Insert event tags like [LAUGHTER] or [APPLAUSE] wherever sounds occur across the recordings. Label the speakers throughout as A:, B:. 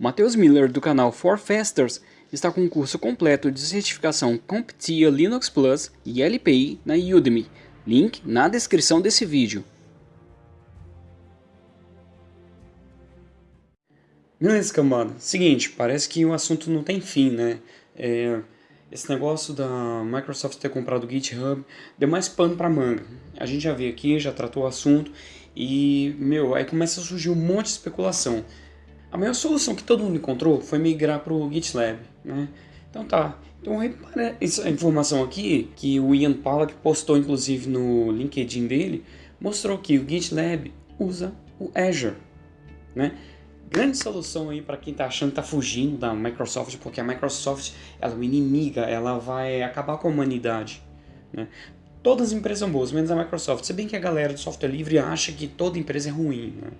A: Matheus Miller do canal For Fasters está com um curso completo de certificação CompTIA Linux Plus e LPI na Udemy. Link na descrição desse vídeo.
B: Beleza, cambada. Seguinte, parece que o assunto não tem fim, né? É, esse negócio da Microsoft ter comprado o GitHub deu mais pano pra manga. A gente já veio aqui, já tratou o assunto e, meu, aí começa a surgir um monte de especulação. A maior solução que todo mundo encontrou foi migrar para o GitLab, né? Então tá. Então essa informação aqui, que o Ian Pollack postou inclusive no LinkedIn dele, mostrou que o GitLab usa o Azure, né? Grande solução aí para quem está achando que está fugindo da Microsoft, porque a Microsoft ela é uma inimiga, ela vai acabar com a humanidade. Né? Todas as empresas são boas, menos a Microsoft. Se bem que a galera do software livre acha que toda empresa é ruim. Né?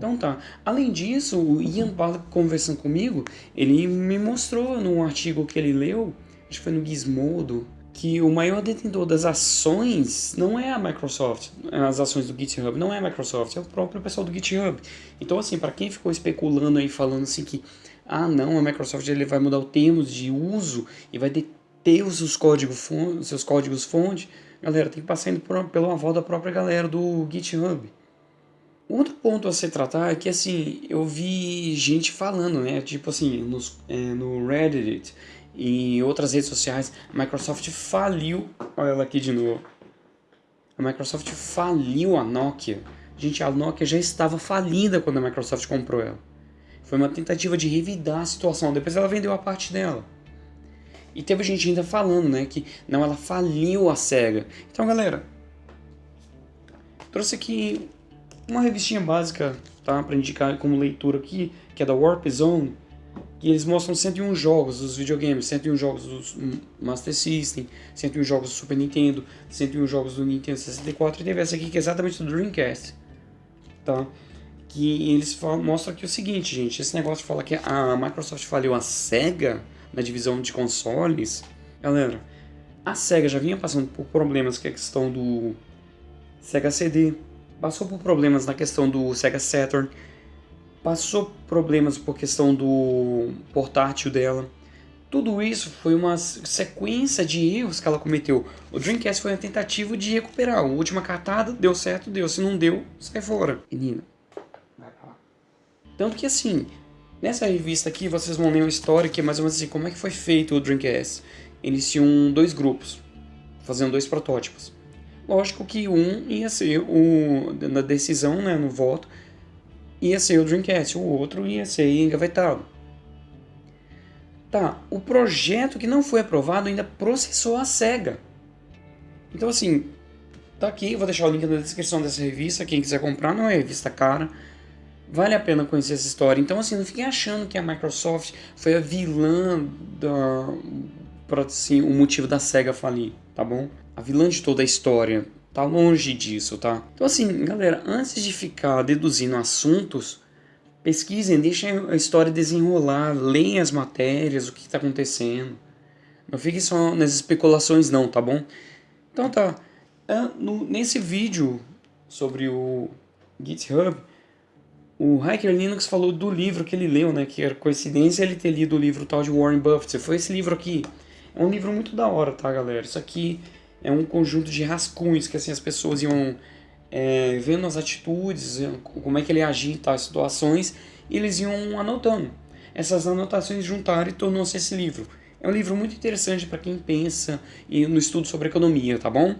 B: Então tá. Além disso, o Ian Pollack conversando comigo, ele me mostrou num artigo que ele leu, acho que foi no Gizmodo, que o maior detentor das ações não é a Microsoft, as ações do GitHub, não é a Microsoft, é o próprio pessoal do GitHub. Então assim, para quem ficou especulando aí, falando assim que, ah não, a Microsoft ele vai mudar o termos de uso e vai deter os seus códigos fonte, seus códigos fonte, galera, tem que passar indo por, pelo aval da própria galera do GitHub. Outro ponto a se tratar é que, assim, eu vi gente falando, né, tipo assim, nos, é, no Reddit e outras redes sociais, a Microsoft faliu, olha ela aqui de novo, a Microsoft faliu a Nokia. Gente, a Nokia já estava falida quando a Microsoft comprou ela. Foi uma tentativa de revidar a situação, depois ela vendeu a parte dela. E teve gente ainda falando, né, que não, ela faliu a SEGA. Então, galera, trouxe aqui uma revistinha básica, tá? Para indicar como leitura aqui, que é da Warp Zone, que eles mostram 101 jogos dos videogames, 101 jogos do Master System, 101 jogos do Super Nintendo, 101 jogos do Nintendo 64 e teve essa aqui que é exatamente do Dreamcast, tá? Que eles mostram aqui o seguinte, gente, esse negócio de falar que a Microsoft faliu a SEGA na divisão de consoles, galera, a SEGA já vinha passando por problemas que é a questão do Sega CD, passou por problemas na questão do Sega Saturn, passou problemas por questão do portátil dela. Tudo isso foi uma sequência de erros que ela cometeu. O Dreamcast foi uma tentativa de recuperar. A última cartada deu certo, deu. Se não deu, sai fora. Menina. Tanto que assim, nessa revista aqui vocês vão ler uma história que é mais ou menos assim, como é que foi feito o Dreamcast. Eles tinham dois grupos, fazendo dois protótipos. Lógico que um ia ser o na decisão, né, no voto, ia ser o Dreamcast, o outro ia ser engavetado. Tá, o projeto que não foi aprovado ainda processou a SEGA. Então assim, tá aqui, vou deixar o link na descrição dessa revista, quem quiser comprar, não é revista cara. Vale a pena conhecer essa história. Então assim, não fiquem achando que a Microsoft foi a vilã da, para assim, o motivo da SEGA falir, tá bom? A vilã de toda a história tá longe disso, tá? Então assim, galera, antes de ficar deduzindo assuntos, pesquisem, deixem a história desenrolar, leiam as matérias, o que está acontecendo. Não fiquem só nas especulações não, tá bom? Então tá, ah, nesse vídeo sobre o GitHub, o Hacker Linux falou do livro que ele leu, né? Que era coincidência ele ter lido o livro tal de Warren Buffett. Foi esse livro aqui. É um livro muito da hora, tá, galera? Isso aqui é um conjunto de rascunhos que assim as pessoas iam é, vendo as atitudes, como é que ele agia em tais situações, e eles iam anotando. Essas anotações juntaram e tornou-se esse livro. É um livro muito interessante para quem pensa no estudo sobre economia, tá bom?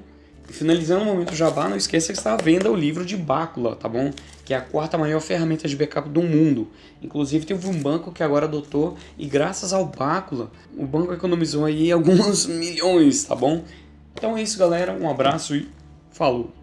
B: E finalizando o momento jabá, não esqueça que está à venda o livro de Bácula, tá bom? Que é a quarta maior ferramenta de backup do mundo. Inclusive teve um banco que agora adotou e graças ao Bácula, o banco economizou aí alguns [LAUGHS] milhões, tá bom? Então é isso galera, um abraço e falou!